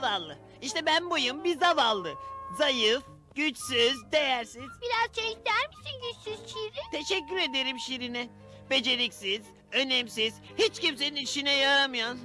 zavallı. İşte ben buyum bir zavallı. Zayıf, güçsüz, değersiz. Biraz çay ister misin güçsüz Şirin? Teşekkür ederim Şirine. Beceriksiz, önemsiz, hiç kimsenin işine yaramayan.